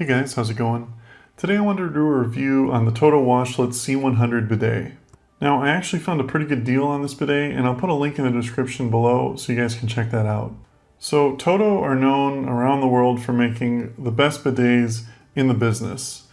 Hey guys, how's it going? Today I wanted to do a review on the Toto Washlet C100 bidet. Now I actually found a pretty good deal on this bidet and I'll put a link in the description below so you guys can check that out. So Toto are known around the world for making the best bidets in the business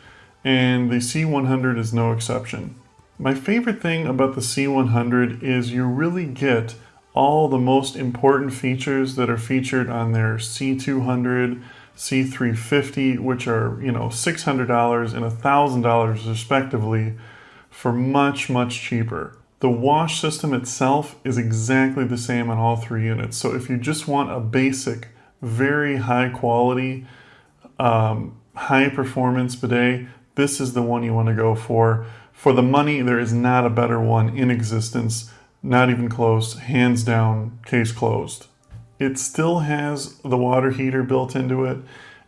and the C100 is no exception. My favorite thing about the C100 is you really get all the most important features that are featured on their C200, C350, which are, you know, $600 and $1,000 respectively for much, much cheaper. The wash system itself is exactly the same on all three units. So if you just want a basic, very high quality, um, high performance bidet, this is the one you want to go for. For the money, there is not a better one in existence, not even close, hands down, case closed. It still has the water heater built into it.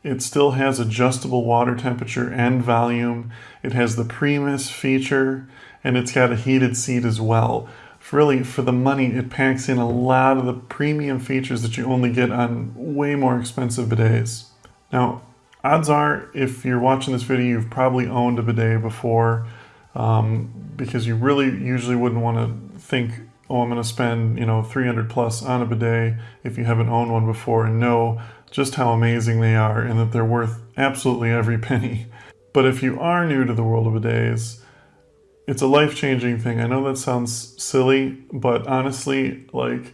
It still has adjustable water temperature and volume. It has the PreMist feature and it's got a heated seat as well. Really, for the money, it packs in a lot of the premium features that you only get on way more expensive bidets. Now, odds are, if you're watching this video, you've probably owned a bidet before um, because you really usually wouldn't want to think oh, I'm going to spend, you know, 300 plus on a bidet if you haven't owned one before and know just how amazing they are and that they're worth absolutely every penny. But if you are new to the world of bidets, it's a life-changing thing. I know that sounds silly, but honestly, like,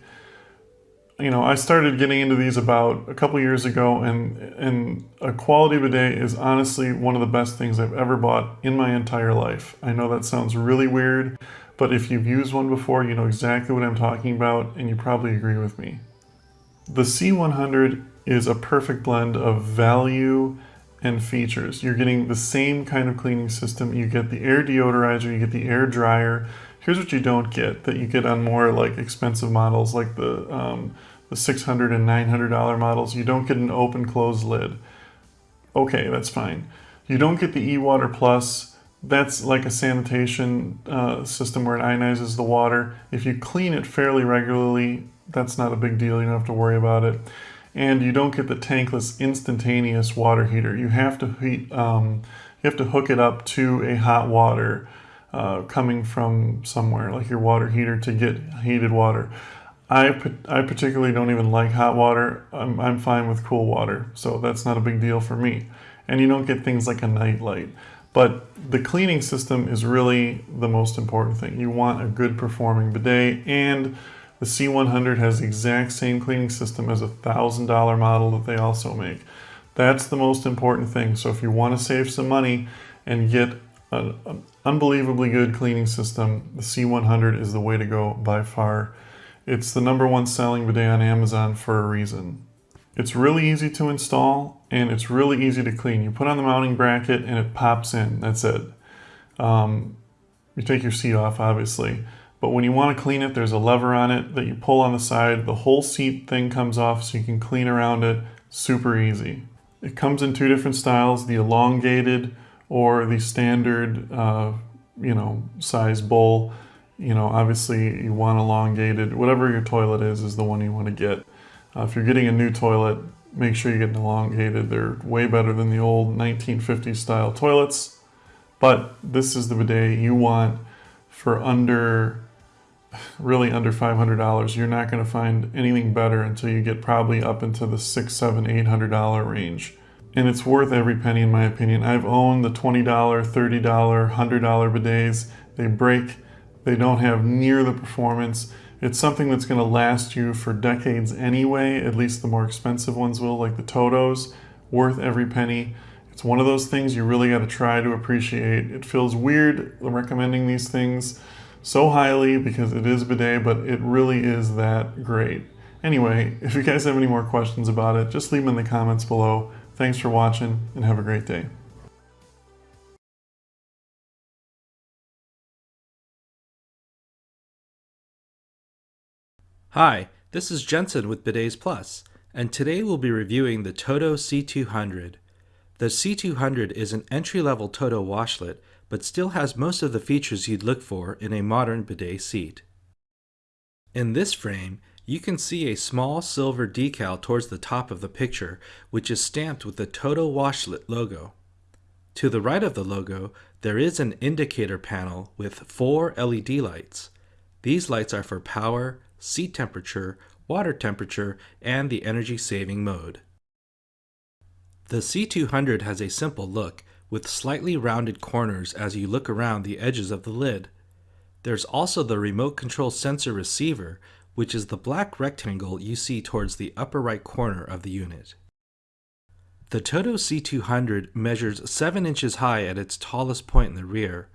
you know, I started getting into these about a couple years ago and and a quality bidet is honestly one of the best things I've ever bought in my entire life. I know that sounds really weird, but if you've used one before, you know exactly what I'm talking about, and you probably agree with me. The C100 is a perfect blend of value and features. You're getting the same kind of cleaning system. You get the air deodorizer, you get the air dryer. Here's what you don't get that you get on more like expensive models like the, um, the $600 and $900 models. You don't get an open close lid. Okay, that's fine. You don't get the e-water plus that's like a sanitation uh, system where it ionizes the water. If you clean it fairly regularly, that's not a big deal. You don't have to worry about it. And you don't get the tankless instantaneous water heater. You have to heat, um, you have to hook it up to a hot water uh, coming from somewhere, like your water heater, to get heated water. I, I particularly don't even like hot water. I'm, I'm fine with cool water, so that's not a big deal for me. And you don't get things like a night light. But the cleaning system is really the most important thing. You want a good performing bidet and the C100 has the exact same cleaning system as a $1,000 model that they also make. That's the most important thing. So if you want to save some money and get an, unbelievably good cleaning system, the C100 is the way to go by far. It's the number one selling bidet on Amazon for a reason. It's really easy to install and it's really easy to clean. You put on the mounting bracket and it pops in, that's it. Um, you take your seat off obviously, but when you want to clean it, there's a lever on it that you pull on the side. The whole seat thing comes off so you can clean around it, super easy. It comes in two different styles, the elongated or the standard, uh, you know, size bowl. You know, obviously you want elongated, whatever your toilet is, is the one you want to get. Uh, if you're getting a new toilet, make sure you get an elongated. They're way better than the old 1950s style toilets. But this is the bidet you want for under, really under $500. You're not going to find anything better until you get probably up into the six, seven, eight hundred dollar range. And it's worth every penny in my opinion. I've owned the $20, $30, $100 bidets. They break. They don't have near the performance. It's something that's going to last you for decades anyway, at least the more expensive ones will, like the Totos, worth every penny. It's one of those things you really got to try to appreciate. It feels weird recommending these things so highly because it is bidet, but it really is that great. Anyway, if you guys have any more questions about it, just leave them in the comments below. Thanks for watching and have a great day. Hi, this is Jensen with Bidets Plus, and today we'll be reviewing the Toto C200. The C200 is an entry-level Toto washlet, but still has most of the features you'd look for in a modern bidet seat. In this frame, you can see a small silver decal towards the top of the picture, which is stamped with the Toto Washlet logo. To the right of the logo, there is an indicator panel with four LED lights. These lights are for power, seat temperature, water temperature, and the energy saving mode. The C200 has a simple look, with slightly rounded corners as you look around the edges of the lid. There's also the remote control sensor receiver, which is the black rectangle you see towards the upper right corner of the unit. The Toto C200 measures 7 inches high at its tallest point in the rear.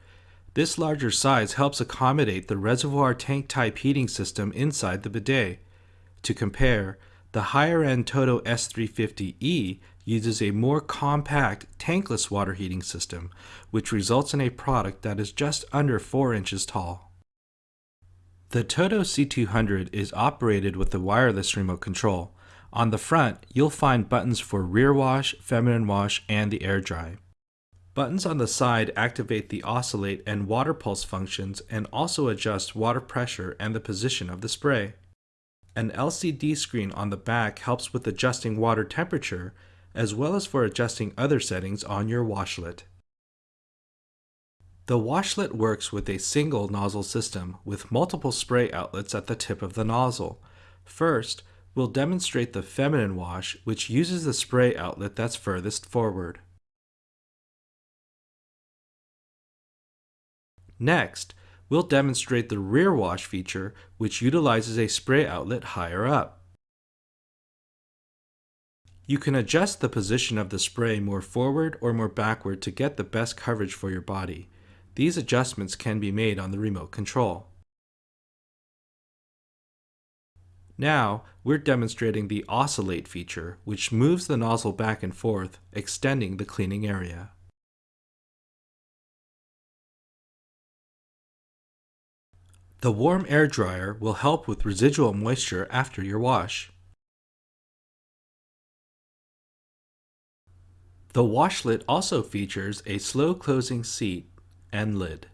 This larger size helps accommodate the reservoir tank type heating system inside the bidet. To compare, the higher end Toto S350E uses a more compact tankless water heating system, which results in a product that is just under 4 inches tall. The Toto C200 is operated with a wireless remote control. On the front, you'll find buttons for rear wash, feminine wash, and the air dry. Buttons on the side activate the oscillate and water pulse functions and also adjust water pressure and the position of the spray. An LCD screen on the back helps with adjusting water temperature as well as for adjusting other settings on your washlet. The washlet works with a single nozzle system with multiple spray outlets at the tip of the nozzle. First, we'll demonstrate the feminine wash, which uses the spray outlet that's furthest forward. Next, we'll demonstrate the rear wash feature, which utilizes a spray outlet higher up. You can adjust the position of the spray more forward or more backward to get the best coverage for your body. These adjustments can be made on the remote control. Now, we're demonstrating the Oscillate feature, which moves the nozzle back and forth, extending the cleaning area. The warm air dryer will help with residual moisture after your wash. The washlet also features a slow closing seat and lid.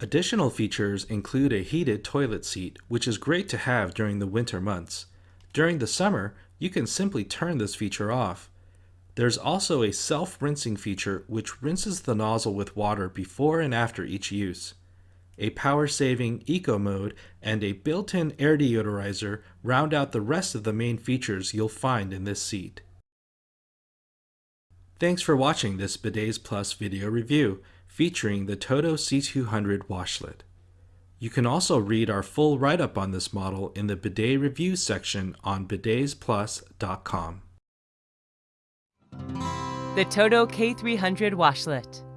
Additional features include a heated toilet seat, which is great to have during the winter months. During the summer, you can simply turn this feature off. There's also a self-rinsing feature which rinses the nozzle with water before and after each use. A power-saving eco mode and a built-in air deodorizer round out the rest of the main features you'll find in this seat. Thanks for watching this Bidets Plus video review featuring the Toto C200 washlet. You can also read our full write-up on this model in the bidet review section on bidetsplus.com. The Toto K300 washlet.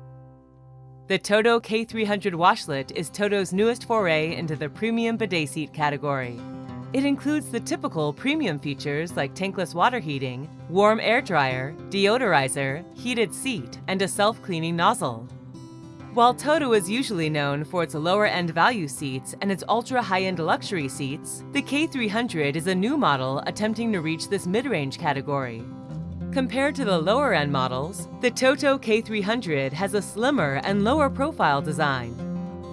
The Toto K300 washlet is Toto's newest foray into the premium bidet seat category. It includes the typical premium features like tankless water heating, warm air dryer, deodorizer, heated seat, and a self-cleaning nozzle. While Toto is usually known for its lower-end value seats and its ultra-high-end luxury seats, the K300 is a new model attempting to reach this mid-range category. Compared to the lower-end models, the Toto K300 has a slimmer and lower profile design,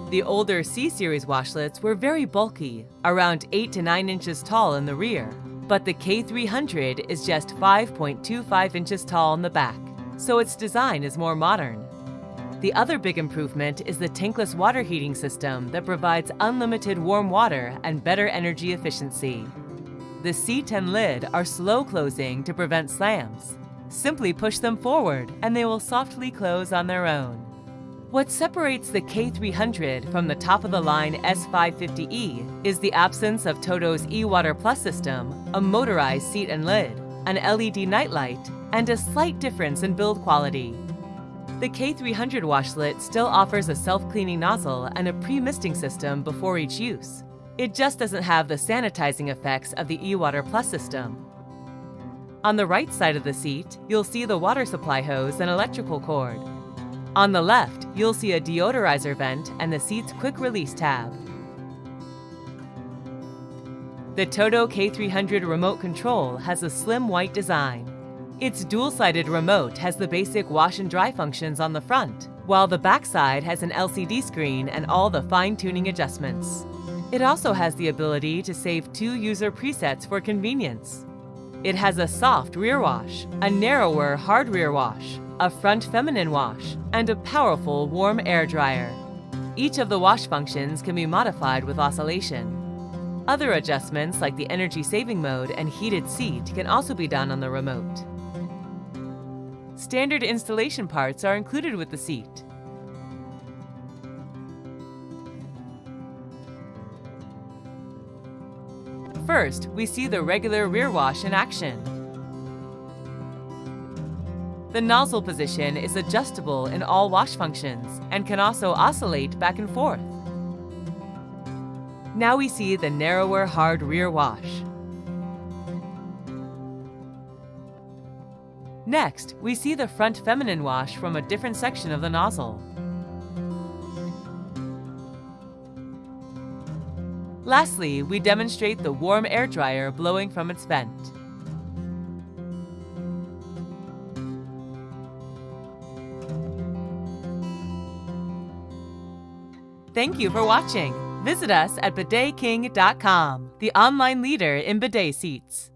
the older C-Series washlets were very bulky, around 8 to 9 inches tall in the rear, but the K300 is just 5.25 inches tall in the back, so its design is more modern. The other big improvement is the tankless water heating system that provides unlimited warm water and better energy efficiency. The seat and lid are slow closing to prevent slams. Simply push them forward and they will softly close on their own. What separates the K300 from the top-of-the-line S550E is the absence of Toto's eWater Plus system, a motorized seat and lid, an LED nightlight, and a slight difference in build quality. The K300 washlet still offers a self-cleaning nozzle and a pre-misting system before each use. It just doesn't have the sanitizing effects of the eWater Plus system. On the right side of the seat, you'll see the water supply hose and electrical cord, on the left, you'll see a deodorizer vent and the seat's quick release tab. The Toto K300 remote control has a slim white design. Its dual-sided remote has the basic wash and dry functions on the front, while the backside has an LCD screen and all the fine-tuning adjustments. It also has the ability to save two user presets for convenience. It has a soft rear wash, a narrower hard rear wash, a front feminine wash, and a powerful warm air dryer. Each of the wash functions can be modified with oscillation. Other adjustments like the energy saving mode and heated seat can also be done on the remote. Standard installation parts are included with the seat. First, we see the regular rear wash in action. The nozzle position is adjustable in all wash functions and can also oscillate back and forth. Now we see the narrower hard rear wash. Next, we see the front feminine wash from a different section of the nozzle. Lastly, we demonstrate the warm air dryer blowing from its vent. Thank you for watching. Visit us at bidetking.com, the online leader in bidet seats.